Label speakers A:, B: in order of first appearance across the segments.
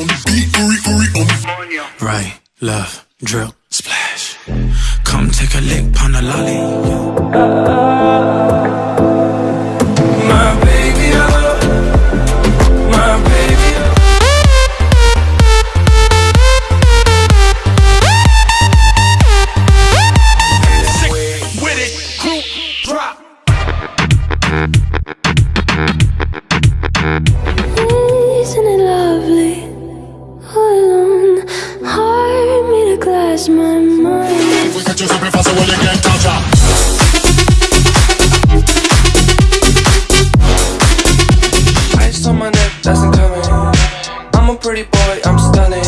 A: on the beat, on
B: Right, left, drip, splash. Come take a lick, pon the lolly.
A: So well you can't touch her.
C: On my neck, that's incoming. I'm a pretty boy, I'm stunning.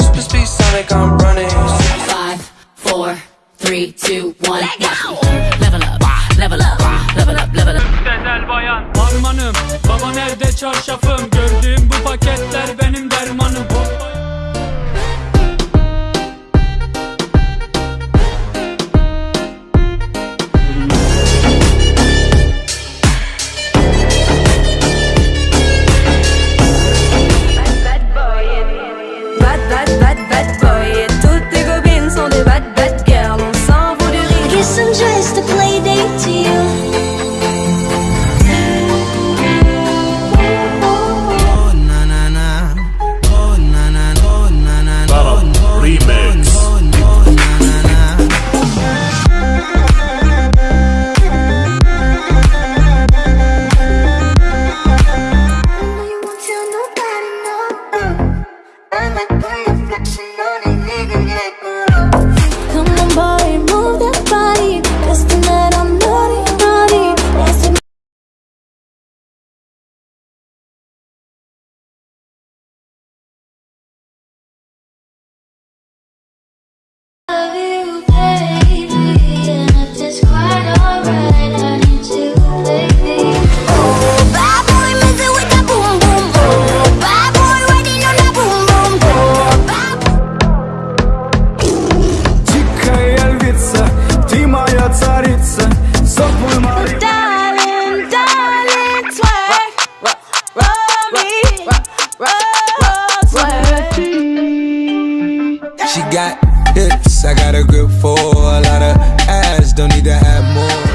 C: Super speed Sonic, I'm running.
D: Five, four, three, two, one. Go. Level up, level up, level up, level up.
E: Güzel bayan Harmanım Baba nerede çarşafım Gördüğüm bu paketler benim dermanım
F: just a play date to you.
B: Got hips, I got a grip for a lot of ass, don't need to have more.